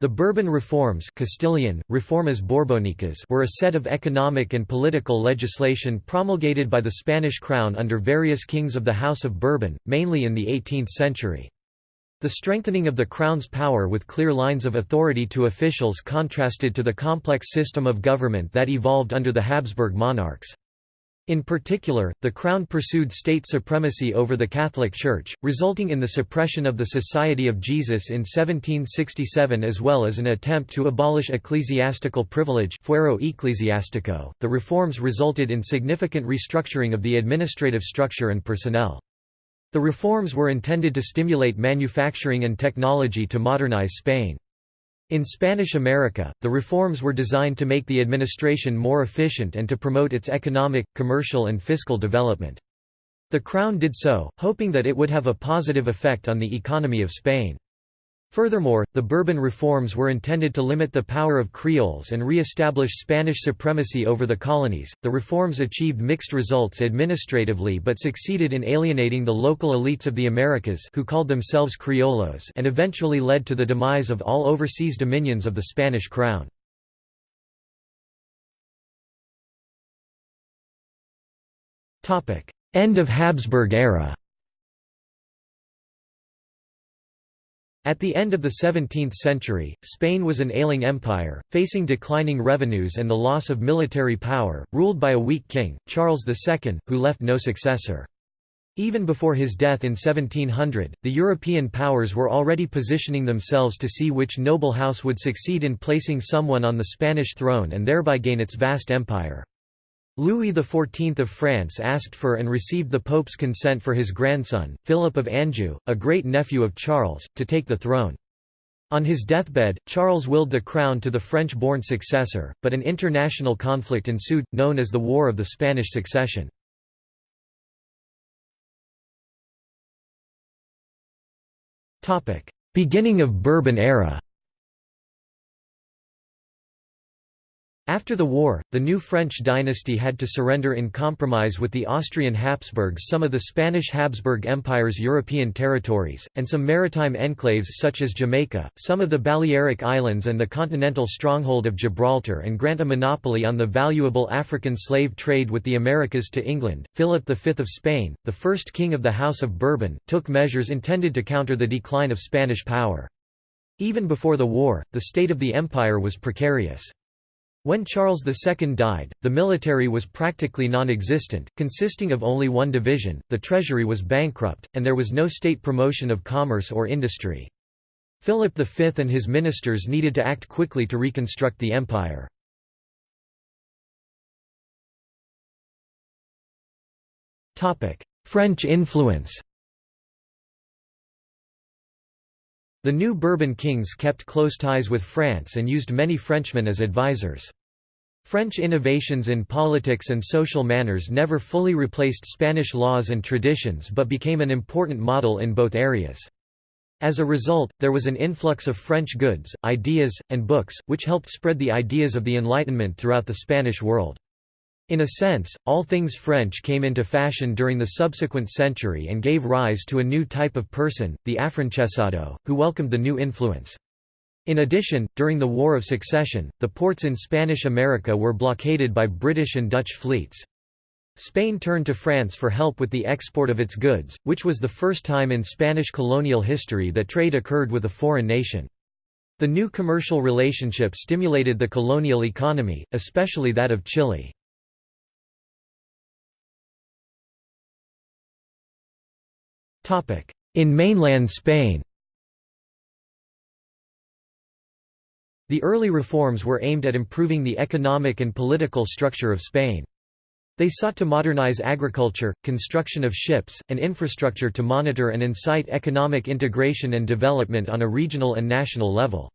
The Bourbon reforms Castilian, Reformas Borbónicas were a set of economic and political legislation promulgated by the Spanish crown under various kings of the House of Bourbon, mainly in the 18th century. The strengthening of the crown's power with clear lines of authority to officials contrasted to the complex system of government that evolved under the Habsburg monarchs. In particular, the Crown pursued state supremacy over the Catholic Church, resulting in the suppression of the Society of Jesus in 1767 as well as an attempt to abolish ecclesiastical privilege fuero ecclesiastico. .The reforms resulted in significant restructuring of the administrative structure and personnel. The reforms were intended to stimulate manufacturing and technology to modernize Spain. In Spanish America, the reforms were designed to make the administration more efficient and to promote its economic, commercial and fiscal development. The Crown did so, hoping that it would have a positive effect on the economy of Spain. Furthermore, the Bourbon reforms were intended to limit the power of Creoles and re-establish Spanish supremacy over the colonies. The reforms achieved mixed results administratively but succeeded in alienating the local elites of the Americas who called themselves criollos and eventually led to the demise of all overseas dominions of the Spanish crown. End of Habsburg era At the end of the 17th century, Spain was an ailing empire, facing declining revenues and the loss of military power, ruled by a weak king, Charles II, who left no successor. Even before his death in 1700, the European powers were already positioning themselves to see which noble house would succeed in placing someone on the Spanish throne and thereby gain its vast empire. Louis XIV of France asked for and received the Pope's consent for his grandson, Philip of Anjou, a great-nephew of Charles, to take the throne. On his deathbed, Charles willed the crown to the French-born successor, but an international conflict ensued, known as the War of the Spanish Succession. Beginning of Bourbon era After the war, the new French dynasty had to surrender in compromise with the Austrian Habsburgs some of the Spanish Habsburg Empire's European territories, and some maritime enclaves such as Jamaica, some of the Balearic Islands and the continental stronghold of Gibraltar and grant a monopoly on the valuable African slave trade with the Americas to England. Philip V of Spain, the first king of the House of Bourbon, took measures intended to counter the decline of Spanish power. Even before the war, the state of the empire was precarious. When Charles II died, the military was practically non-existent, consisting of only one division, the treasury was bankrupt, and there was no state promotion of commerce or industry. Philip V and his ministers needed to act quickly to reconstruct the empire. French influence The new Bourbon kings kept close ties with France and used many Frenchmen as advisors. French innovations in politics and social manners never fully replaced Spanish laws and traditions but became an important model in both areas. As a result, there was an influx of French goods, ideas, and books, which helped spread the ideas of the Enlightenment throughout the Spanish world. In a sense, all things French came into fashion during the subsequent century and gave rise to a new type of person, the Afrancesado, who welcomed the new influence. In addition, during the War of Succession, the ports in Spanish America were blockaded by British and Dutch fleets. Spain turned to France for help with the export of its goods, which was the first time in Spanish colonial history that trade occurred with a foreign nation. The new commercial relationship stimulated the colonial economy, especially that of Chile. In mainland Spain The early reforms were aimed at improving the economic and political structure of Spain. They sought to modernize agriculture, construction of ships, and infrastructure to monitor and incite economic integration and development on a regional and national level.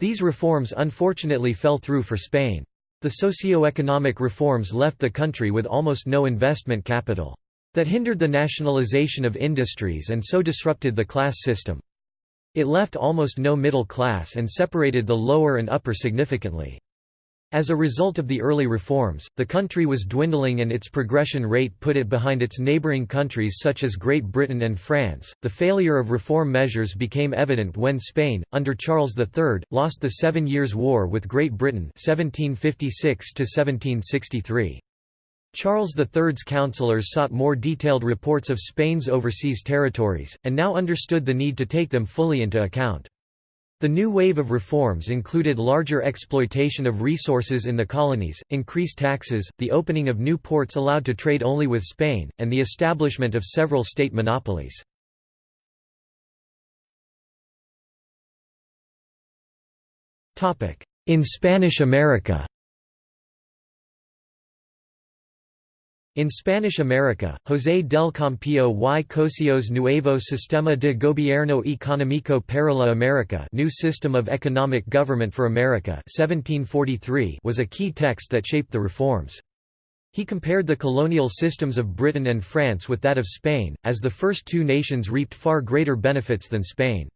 These reforms unfortunately fell through for Spain. The socio-economic reforms left the country with almost no investment capital that hindered the nationalization of industries and so disrupted the class system. It left almost no middle class and separated the lower and upper significantly. As a result of the early reforms, the country was dwindling and its progression rate put it behind its neighboring countries such as Great Britain and France. The failure of reform measures became evident when Spain, under Charles III, lost the Seven Years' War with Great Britain 1756 -1763. Charles III's councillors sought more detailed reports of Spain's overseas territories, and now understood the need to take them fully into account. The new wave of reforms included larger exploitation of resources in the colonies, increased taxes, the opening of new ports allowed to trade only with Spain, and the establishment of several state monopolies. In Spanish America In Spanish America, José del Campillo y Cosio's Nuevo Sistema de Gobierno Económico para la América New System of Economic Government for America 1743 was a key text that shaped the reforms. He compared the colonial systems of Britain and France with that of Spain, as the first two nations reaped far greater benefits than Spain.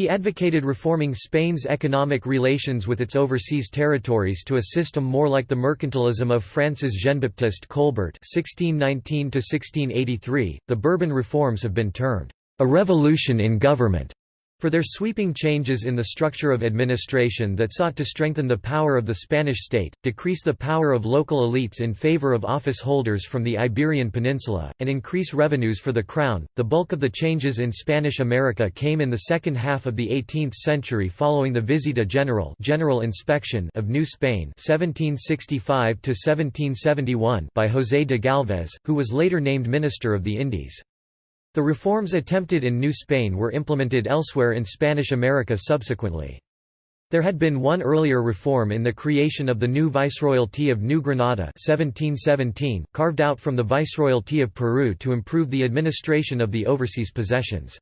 He advocated reforming Spain's economic relations with its overseas territories to a system more like the mercantilism of France's Jean-Baptiste Colbert (1619–1683). The Bourbon reforms have been termed a revolution in government for their sweeping changes in the structure of administration that sought to strengthen the power of the Spanish state, decrease the power of local elites in favor of office holders from the Iberian Peninsula, and increase revenues for the crown. The bulk of the changes in Spanish America came in the second half of the 18th century following the Visita General, General Inspection of New Spain 1765 1771 by José de Galvez, who was later named Minister of the Indies. The reforms attempted in New Spain were implemented elsewhere in Spanish America subsequently. There had been one earlier reform in the creation of the new Viceroyalty of New Granada 1717, carved out from the Viceroyalty of Peru to improve the administration of the overseas possessions.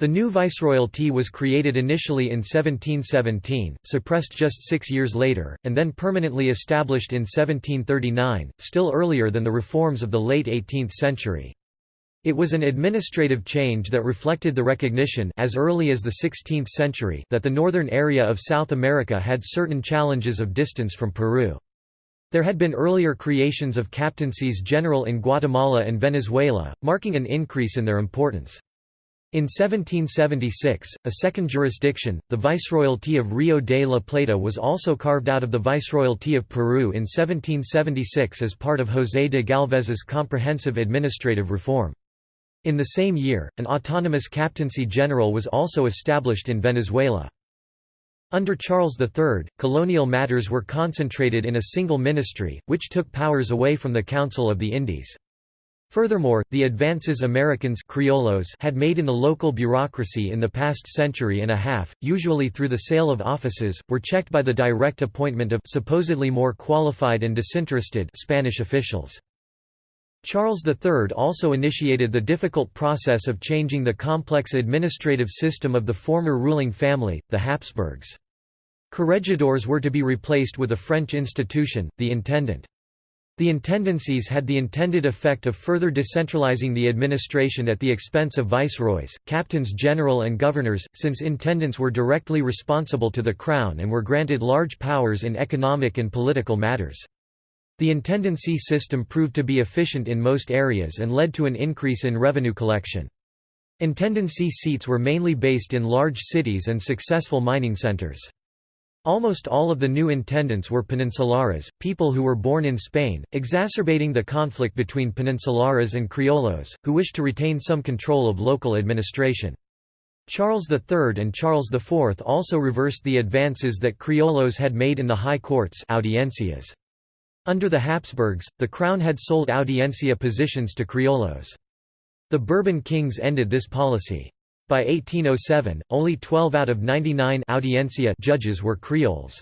The new Viceroyalty was created initially in 1717, suppressed just six years later, and then permanently established in 1739, still earlier than the reforms of the late 18th century. It was an administrative change that reflected the recognition as early as the 16th century that the northern area of South America had certain challenges of distance from Peru. There had been earlier creations of captaincies general in Guatemala and Venezuela, marking an increase in their importance. In 1776, a second jurisdiction, the Viceroyalty of Rio de la Plata was also carved out of the Viceroyalty of Peru in 1776 as part of José de Galvez's comprehensive administrative reform. In the same year, an autonomous captaincy general was also established in Venezuela. Under Charles III, colonial matters were concentrated in a single ministry, which took powers away from the Council of the Indies. Furthermore, the advances Americans criollos had made in the local bureaucracy in the past century and a half, usually through the sale of offices, were checked by the direct appointment of supposedly more qualified and disinterested Spanish officials. Charles III also initiated the difficult process of changing the complex administrative system of the former ruling family, the Habsburgs. Corregidors were to be replaced with a French institution, the intendant. The intendancies had the intended effect of further decentralizing the administration at the expense of viceroys, captains general and governors, since intendants were directly responsible to the crown and were granted large powers in economic and political matters. The intendancy system proved to be efficient in most areas and led to an increase in revenue collection. Intendancy seats were mainly based in large cities and successful mining centers. Almost all of the new intendants were peninsulares, people who were born in Spain, exacerbating the conflict between peninsulares and criollos, who wished to retain some control of local administration. Charles III and Charles IV also reversed the advances that criollos had made in the high courts audiencias. Under the Habsburgs, the crown had sold audiencia positions to criollos. The Bourbon kings ended this policy. By 1807, only 12 out of 99 audiencia judges were creoles.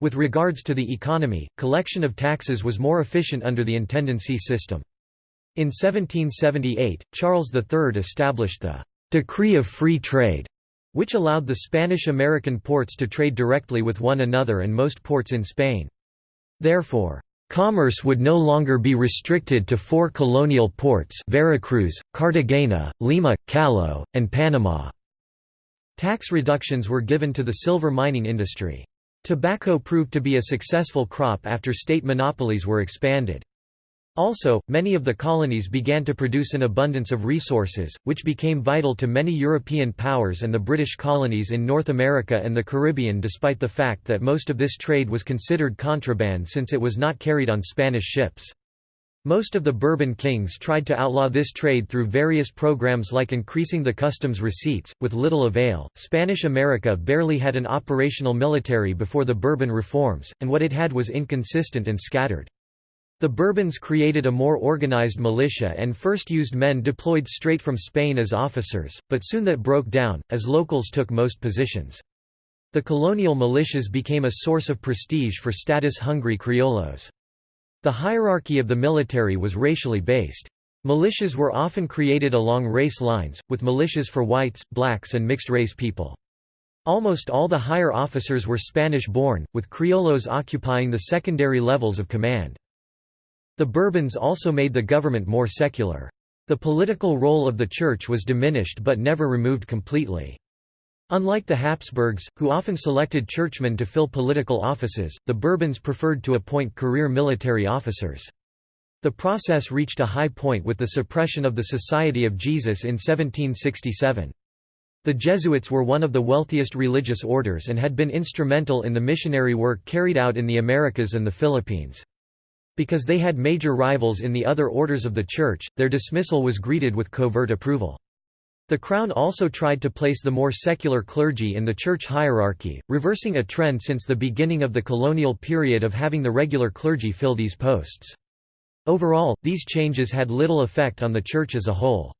With regards to the economy, collection of taxes was more efficient under the intendancy system. In 1778, Charles III established the «Decree of Free Trade», which allowed the Spanish-American ports to trade directly with one another and most ports in Spain. Therefore, commerce would no longer be restricted to four colonial ports Veracruz, Cartagena, Lima, Callao, and Panama. Tax reductions were given to the silver mining industry. Tobacco proved to be a successful crop after state monopolies were expanded. Also, many of the colonies began to produce an abundance of resources, which became vital to many European powers and the British colonies in North America and the Caribbean despite the fact that most of this trade was considered contraband since it was not carried on Spanish ships. Most of the Bourbon kings tried to outlaw this trade through various programs like increasing the customs receipts, with little avail. Spanish America barely had an operational military before the Bourbon reforms, and what it had was inconsistent and scattered. The Bourbons created a more organized militia and first used men deployed straight from Spain as officers, but soon that broke down, as locals took most positions. The colonial militias became a source of prestige for status-hungry criollos. The hierarchy of the military was racially based. Militias were often created along race lines, with militias for whites, blacks and mixed-race people. Almost all the higher officers were Spanish-born, with criollos occupying the secondary levels of command. The Bourbons also made the government more secular. The political role of the Church was diminished but never removed completely. Unlike the Habsburgs, who often selected churchmen to fill political offices, the Bourbons preferred to appoint career military officers. The process reached a high point with the suppression of the Society of Jesus in 1767. The Jesuits were one of the wealthiest religious orders and had been instrumental in the missionary work carried out in the Americas and the Philippines. Because they had major rivals in the other orders of the Church, their dismissal was greeted with covert approval. The Crown also tried to place the more secular clergy in the church hierarchy, reversing a trend since the beginning of the colonial period of having the regular clergy fill these posts. Overall, these changes had little effect on the church as a whole.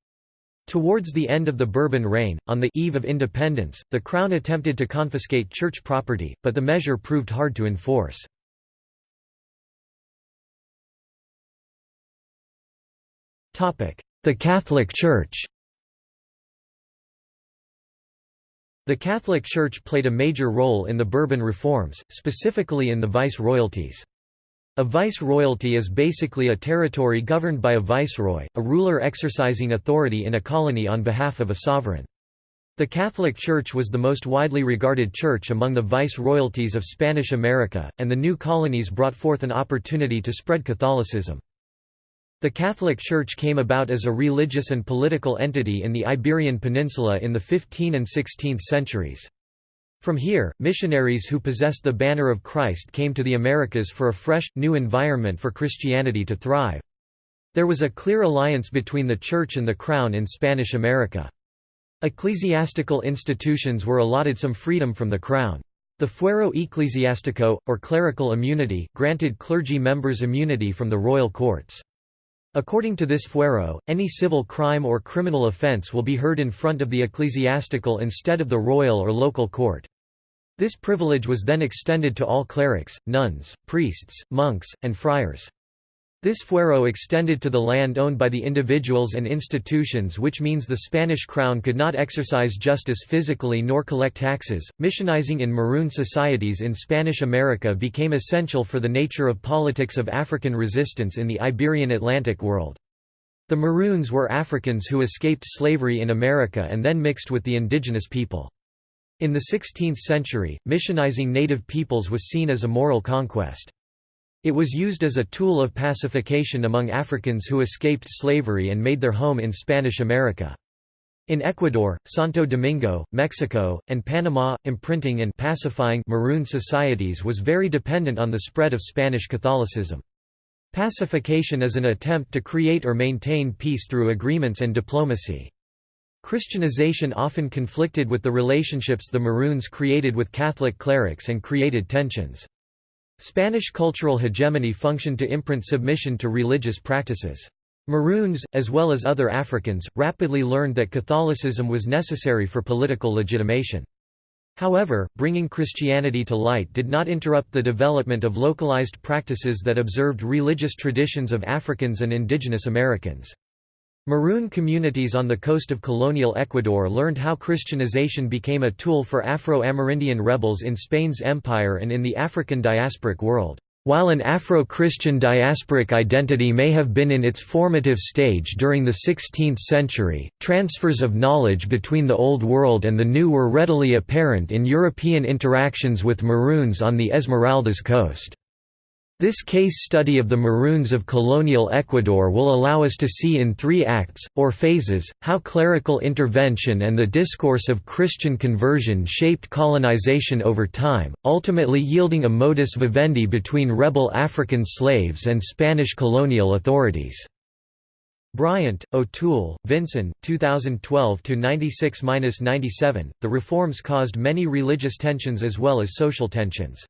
Towards the end of the Bourbon reign, on the eve of independence, the Crown attempted to confiscate church property, but the measure proved hard to enforce. The Catholic Church The Catholic Church played a major role in the Bourbon reforms, specifically in the vice-royalties. A vice-royalty is basically a territory governed by a viceroy, a ruler exercising authority in a colony on behalf of a sovereign. The Catholic Church was the most widely regarded church among the vice-royalties of Spanish America, and the new colonies brought forth an opportunity to spread Catholicism. The Catholic Church came about as a religious and political entity in the Iberian Peninsula in the 15th and 16th centuries. From here, missionaries who possessed the banner of Christ came to the Americas for a fresh, new environment for Christianity to thrive. There was a clear alliance between the Church and the Crown in Spanish America. Ecclesiastical institutions were allotted some freedom from the Crown. The fuero eclesiastico, or clerical immunity, granted clergy members immunity from the royal courts. According to this fuero, any civil crime or criminal offense will be heard in front of the ecclesiastical instead of the royal or local court. This privilege was then extended to all clerics, nuns, priests, monks, and friars. This fuero extended to the land owned by the individuals and institutions, which means the Spanish crown could not exercise justice physically nor collect taxes. Missionizing in Maroon societies in Spanish America became essential for the nature of politics of African resistance in the Iberian Atlantic world. The Maroons were Africans who escaped slavery in America and then mixed with the indigenous people. In the 16th century, missionizing native peoples was seen as a moral conquest. It was used as a tool of pacification among Africans who escaped slavery and made their home in Spanish America. In Ecuador, Santo Domingo, Mexico, and Panama, imprinting and pacifying Maroon societies was very dependent on the spread of Spanish Catholicism. Pacification is an attempt to create or maintain peace through agreements and diplomacy. Christianization often conflicted with the relationships the Maroons created with Catholic clerics and created tensions. Spanish cultural hegemony functioned to imprint submission to religious practices. Maroons, as well as other Africans, rapidly learned that Catholicism was necessary for political legitimation. However, bringing Christianity to light did not interrupt the development of localized practices that observed religious traditions of Africans and indigenous Americans. Maroon communities on the coast of colonial Ecuador learned how Christianization became a tool for Afro-Amerindian rebels in Spain's empire and in the African diasporic world. While an Afro-Christian diasporic identity may have been in its formative stage during the 16th century, transfers of knowledge between the Old World and the New were readily apparent in European interactions with Maroons on the Esmeraldas coast. This case study of the Maroons of colonial Ecuador will allow us to see in three acts, or phases, how clerical intervention and the discourse of Christian conversion shaped colonization over time, ultimately yielding a modus vivendi between rebel African slaves and Spanish colonial authorities. Bryant, O'Toole, Vinson, 2012–96–97, The reforms caused many religious tensions as well as social tensions.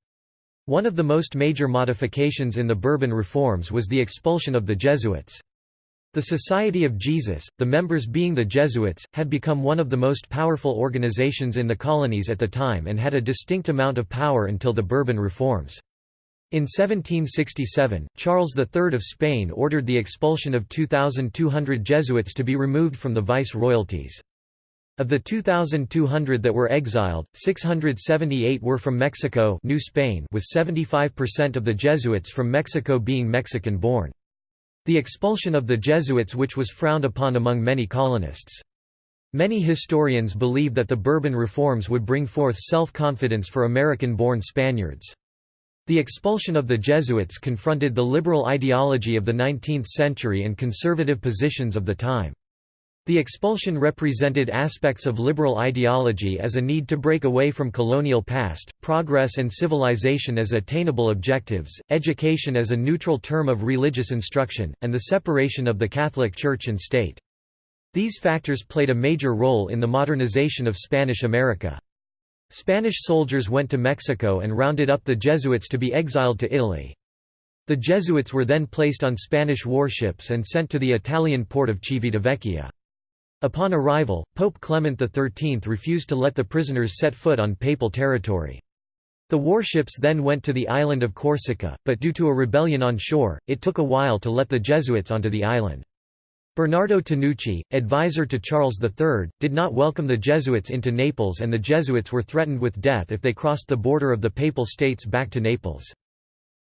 One of the most major modifications in the Bourbon reforms was the expulsion of the Jesuits. The Society of Jesus, the members being the Jesuits, had become one of the most powerful organizations in the colonies at the time and had a distinct amount of power until the Bourbon reforms. In 1767, Charles III of Spain ordered the expulsion of 2,200 Jesuits to be removed from the vice-royalties. Of the 2,200 that were exiled, 678 were from Mexico New Spain with 75% of the Jesuits from Mexico being Mexican-born. The expulsion of the Jesuits which was frowned upon among many colonists. Many historians believe that the Bourbon reforms would bring forth self-confidence for American-born Spaniards. The expulsion of the Jesuits confronted the liberal ideology of the 19th century and conservative positions of the time. The expulsion represented aspects of liberal ideology as a need to break away from colonial past, progress and civilization as attainable objectives, education as a neutral term of religious instruction, and the separation of the Catholic Church and state. These factors played a major role in the modernization of Spanish America. Spanish soldiers went to Mexico and rounded up the Jesuits to be exiled to Italy. The Jesuits were then placed on Spanish warships and sent to the Italian port of Civitavecchia. Upon arrival, Pope Clement XIII refused to let the prisoners set foot on papal territory. The warships then went to the island of Corsica, but due to a rebellion on shore, it took a while to let the Jesuits onto the island. Bernardo Tanucci, advisor to Charles III, did not welcome the Jesuits into Naples and the Jesuits were threatened with death if they crossed the border of the Papal States back to Naples.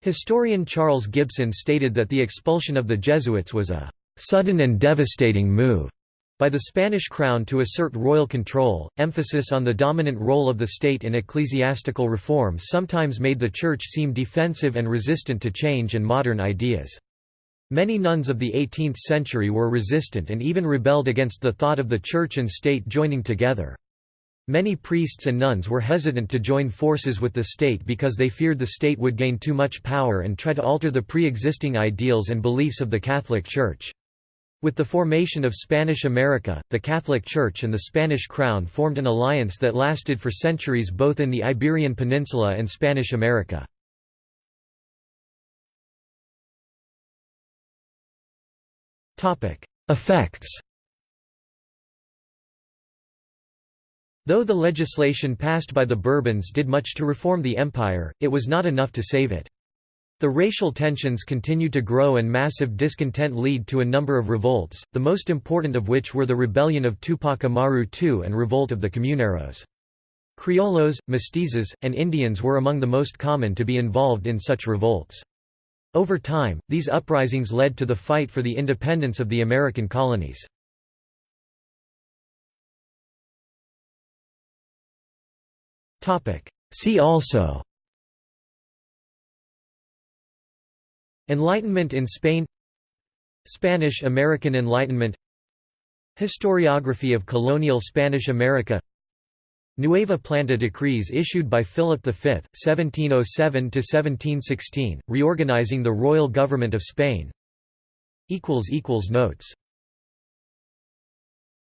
Historian Charles Gibson stated that the expulsion of the Jesuits was a "...sudden and devastating move." By the Spanish crown to assert royal control. Emphasis on the dominant role of the state in ecclesiastical reform sometimes made the Church seem defensive and resistant to change and modern ideas. Many nuns of the 18th century were resistant and even rebelled against the thought of the Church and state joining together. Many priests and nuns were hesitant to join forces with the state because they feared the state would gain too much power and try to alter the pre-existing ideals and beliefs of the Catholic Church. With the formation of Spanish America, the Catholic Church and the Spanish Crown formed an alliance that lasted for centuries both in the Iberian Peninsula and Spanish America. Effects Though the legislation passed by the Bourbons did much to reform the empire, it was not enough to save it. The racial tensions continued to grow and massive discontent lead to a number of revolts, the most important of which were the rebellion of Tupac Amaru II and revolt of the Comuneros. Criollos, mestizos, and Indians were among the most common to be involved in such revolts. Over time, these uprisings led to the fight for the independence of the American colonies. See also Enlightenment in Spain Spanish-American Enlightenment Historiography of colonial Spanish America Nueva Planta decrees issued by Philip V, 1707–1716, reorganizing the royal government of Spain. Notes